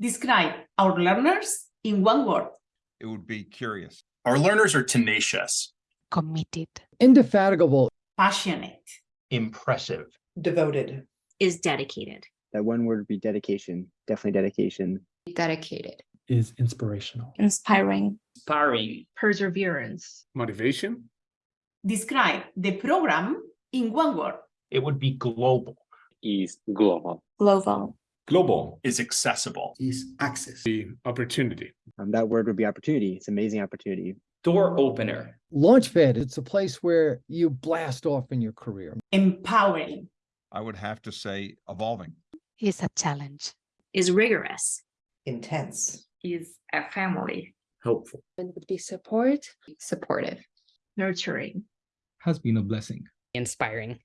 Describe our learners in one word. It would be curious. Our learners are tenacious, committed, indefatigable, passionate, impressive, devoted, is dedicated. That one word would be dedication, definitely dedication. dedicated, is inspirational, inspiring, inspiring, Perseverance. motivation, Describe the program in one word. it would be global, Is global. global, global, is accessible, is access, the opportunity, Um, that word would be opportunity. It's amazing opportunity. door opener, launchpad. It's a place where you blast off in your career. Empowering, I would have to say evolving. is a challenge, Is rigorous. intense, is a family, helpful, and would be support, supportive, Nurturing. has been a blessing. inspiring